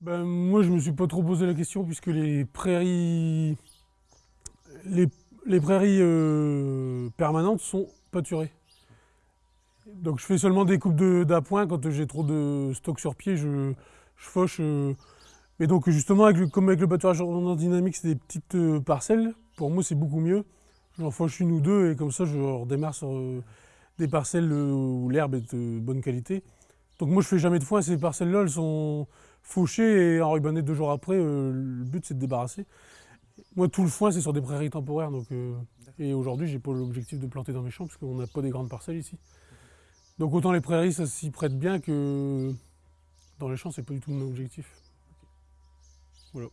Ben, moi, je me suis pas trop posé la question puisque les prairies, les, prairies euh, permanentes sont pâturées. Donc je fais seulement des coupes d'appoint quand j'ai trop de stock sur pied, je, fauche. euh. Mais donc justement, avec le- comme avec le pâturage en dynamique, c'est des petites euh, parcelles, pour moi c'est beaucoup mieux. J'en fauche une ou deux et comme ça je redémarre sur euh, des parcelles où l'herbe est de bonne qualité. Donc moi je fais jamais de foin, ces parcelles-là elles sont fauchées et enrubannées deux jours après. euh, le but c'est de débarrasser. Moi tout le foin c'est sur des prairies temporaires donc, euh, et aujourd'hui j'ai pas l'objectif de planter dans mes champs parce qu'on n'a pas des grandes parcelles ici. Donc autant les prairies ça s'y prête bien que dans les champs c'est pas du tout mon objectif. Voilà.